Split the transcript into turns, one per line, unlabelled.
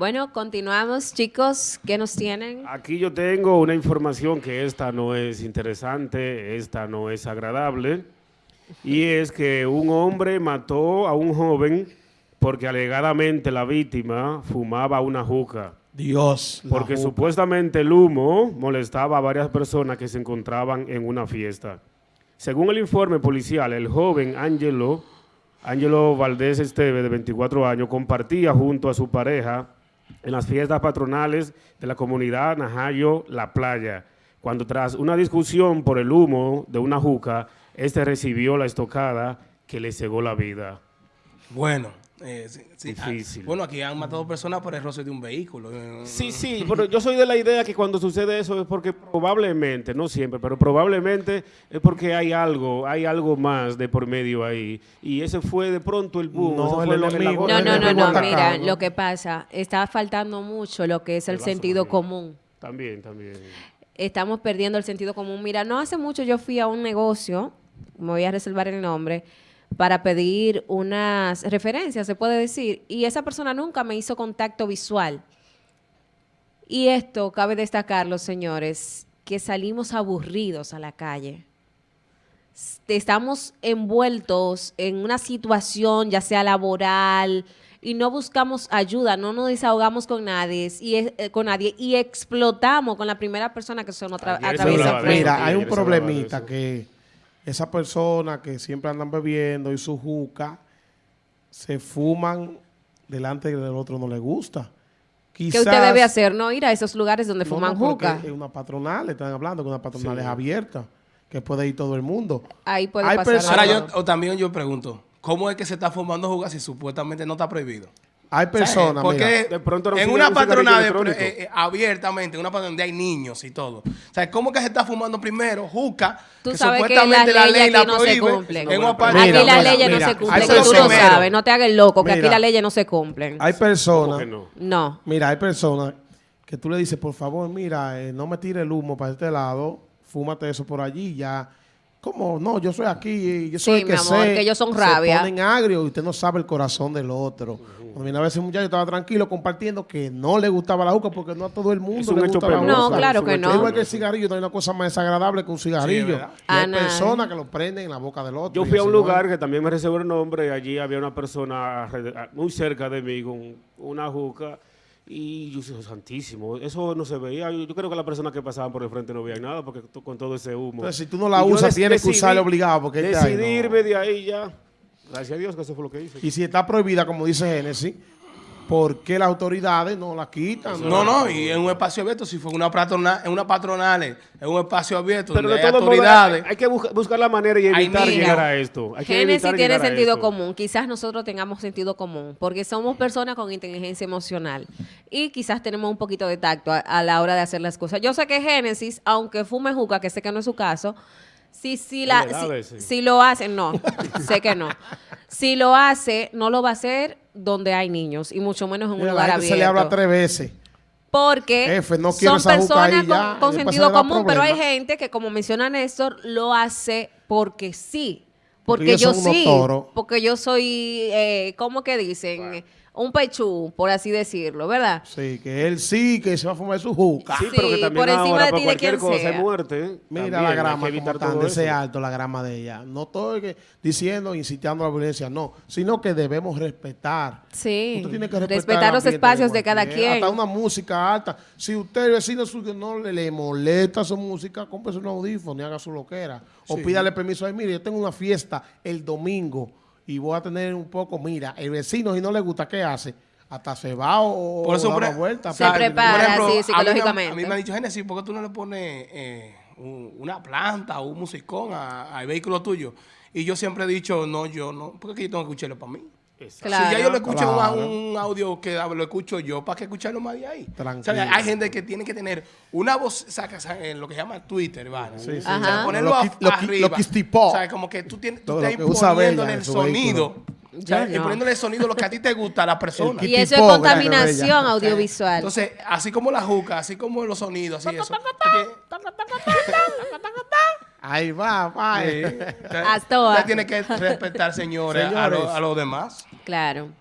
Bueno, continuamos, chicos. ¿Qué nos tienen?
Aquí yo tengo una información que esta no es interesante, esta no es agradable, y es que un hombre mató a un joven porque alegadamente la víctima fumaba una juca.
Dios.
Porque
juca.
supuestamente el humo molestaba a varias personas que se encontraban en una fiesta. Según el informe policial, el joven Ángelo, Ángelo Valdés Esteve, de 24 años, compartía junto a su pareja en las fiestas patronales de la comunidad Najayo La Playa, cuando tras una discusión por el humo de una juca, este recibió la estocada que le cegó la vida.
Bueno. Eh, sí, sí,
Difícil.
ah, bueno, aquí han matado personas por el roce de un vehículo. eh,
Sí, sí, pero yo soy de la idea que cuando sucede eso es porque probablemente, no siempre, pero probablemente es porque hay algo, hay algo más de por medio ahí. Y ese fue de pronto el boom.
No, el enemigo,
No, no, no, no. Mira, lo que pasa, está faltando mucho lo que es el sentido
también.
común.
También, también.
Estamos perdiendo el sentido común. Mira, no hace mucho yo fui a un negocio, me voy a reservar el nombre, para pedir unas referencias, se puede decir, y esa persona nunca me hizo contacto visual. Y esto cabe destacarlo, señores, que salimos aburridos a la calle. Estamos envueltos en una situación, ya sea laboral, y no buscamos ayuda, no nos desahogamos con nadie, y, eh, con nadie, y explotamos con la primera persona que se nos atraviesa.
Mira, hay un problemita
eso.
que esa persona que siempre andan bebiendo y su juca se fuman delante del otro no le gusta.
¿Qué usted debe hacer? No ir a esos lugares donde
No,
fuman
no, porque
juca.
Es una patronal, están hablando que una patronal
Sí.
es abierta, que puede ir todo el mundo.
Ahí puede
hay
pasar.
personas-.
Ahora yo o también yo pregunto, ¿cómo es que se está fumando jugas si supuestamente no está prohibido?
Hay personas,
Porque
mira,
De pronto no
en una
electrónico.
eh, eh, abiertamente, una patronal donde hay niños y todo. O sea, ¿cómo que se está fumando primero juca?
Tú
que
sabes que
supuestamente
las
la ley
leyes
la
no se
prohíbe
cumplen.
en una
Mira,
Aquí las leyes
mira,
no se cumplen, que tú lo sabes. No te hagas loco, que aquí las leyes no se cumplen.
hay personas,
¿Cómo que no?
No.
mira, hay personas que tú le dices, por favor, mira, eh, no me tire el humo para este lado, fúmate eso por allí, ya. ¿Cómo? No, yo soy aquí, yo soy
Sí,
el que
mi amor,
sé.
que ellos son
Se
rabia.
ponen agrio y usted no sabe el corazón del otro. Cuando vine a veces un muchacho estaba tranquilo compartiendo que no le gustaba la juca porque no a todo el mundo le gusta la.
No, claro que no.
Igual que el cigarrillo, no hay una cosa más desagradable que un cigarrillo. y hay personas que lo prenden en la boca del otro.
Yo
y
fui a un lugar que también me reservó el nombre y allí había una persona muy cerca de mí con una juca y yo dije, santísimo, eso no se veía. Yo, yo creo que las personas que pasaban por el frente no veían nada porque con todo ese humo.
Entonces, si tú no la
Y
usas, tienes que usarla obligado porque este ahí, no.
Decidirme de ahí ya. Gracias a Dios que eso fue lo que hice.
Y si está prohibida, como dice Génesis, ¿por qué las autoridades no la quitan?
No, no, y en un espacio abierto, si fue una patronal, en una patronal, en un espacio abierto
Pero
donde
de
hay autoridades.
hay, hay que busca- buscar la manera y evitar llegar a esto. Hay que
Génesis tiene sentido
esto.
común. Quizás nosotros tengamos sentido común, porque somos personas con inteligencia emocional y quizás tenemos un poquito de tacto a, a la hora de hacer las cosas. Yo sé que Génesis, aunque fume juca, que sé que no es su caso, si, si, la, si, si lo hace, no, sé que no. Si lo hace, no lo va a hacer donde hay niños y mucho menos en un
Mira, la
lugar
gente
abierto.
se le habla tres veces.
Porque
Jefe, no quiero
son personas
ya,
con, sentido común, pero hay gente que, como menciona Néstor, lo hace porque sí.
Porque
yo sí. Porque yo soy, eh, ¿cómo que dicen? Un pechú, por así decirlo, ¿verdad?
Sí, que él sí, que se va a fumar su juca.
Sí, pero que también
por encima
ahora
de
por
ti, de
cualquier
quien
cosa
sea.
hay muerte. ¿eh?
Mira
También
la
hay que
grama,
evitar
como tan
todo
de ese
eso.
alto, la grama de ella. No estoy que- diciendo, incitando a la violencia, no, sino que debemos respetar.
Sí.
Usted tiene que respetar,
Respetar los espacios de cada quien.
Hasta una música alta. Si usted, el vecino suyo, no le, le molesta su música, cómprese un audífono y haga su loquera. O pídale permiso ahí, mire, yo tengo una fiesta el domingo y voy a tener un poco, mira, el vecino si no le gusta, ¿qué hace? Hasta se va o,
Por eso,
o da
por,
una vuelta.
Se
para-
prepara, sí,
a mí me-
psicológicamente.
A mí, me han dicho, Génesis, ¿por qué tú no le pones eh, un- una planta o un musicón a- al vehículo tuyo? Y yo siempre he dicho, no, yo no, porque yo tengo que escucharlo para mí.
Claro.
Si ya yo lo escucho un-
Claro.
un, audio que lo escucho yo, ¿para qué escucharlo más de ahí?
Tranquilo.
O sea, hay gente que tiene que tener una voz, saca, saca, en lo que se llama Twitter, ¿vale?
Sí, sí.
O sea, ponerlo
Lo lo
arriba.
lo quistipó.
O sea, como que tú, tienes, tú estás
lo
poniéndole el sonido.
vehículo.
O sea,
Yo no.
poniéndole el sonido lo que a ti te gusta a la persona.
Y eso es contaminación audiovisual.
Entonces, así como la juca, así como los sonidos, así eso.
Ahí va, va.
Ahora.
tiene que respetar,
señores,
lo- a los demás.
Claro.